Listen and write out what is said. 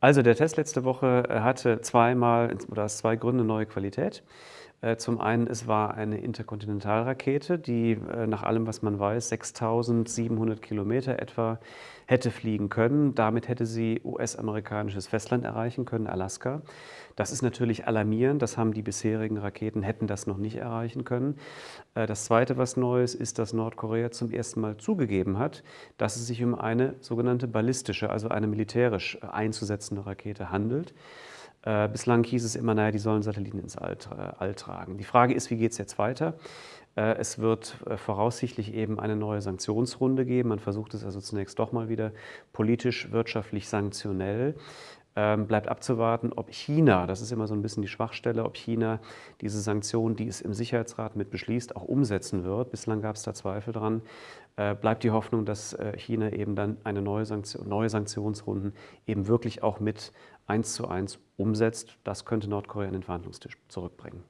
Also der Test letzte Woche äh, hatte zweimal oder aus zwei Gründen neue Qualität. Äh, zum einen, es war eine Interkontinentalrakete, die äh, nach allem, was man weiß, 6700 Kilometer etwa hätte fliegen können. Damit hätte sie US-amerikanisches Festland erreichen können, Alaska. Das ist natürlich alarmierend. Das haben die bisherigen Raketen, hätten das noch nicht erreichen können. Äh, das Zweite, was neu ist, ist, dass Nordkorea zum ersten Mal zugegeben hat, dass es sich um eine sogenannte ballistische, also eine militärisch einzusetzende Rakete handelt. Äh, bislang hieß es immer, naja, die sollen Satelliten ins All, All tragen. Die Frage ist, wie geht es jetzt weiter? Äh, es wird äh, voraussichtlich eben eine neue Sanktionsrunde geben. Man versucht es also zunächst doch mal wieder politisch, wirtschaftlich, sanktionell. Ähm, bleibt abzuwarten, ob China, das ist immer so ein bisschen die Schwachstelle, ob China diese Sanktionen, die es im Sicherheitsrat mit beschließt, auch umsetzen wird. Bislang gab es da Zweifel dran. Äh, bleibt die Hoffnung, dass äh, China eben dann eine neue, Sanktion, neue Sanktionsrunden eben wirklich auch mit eins zu eins umsetzt. Das könnte Nordkorea an den Verhandlungstisch zurückbringen.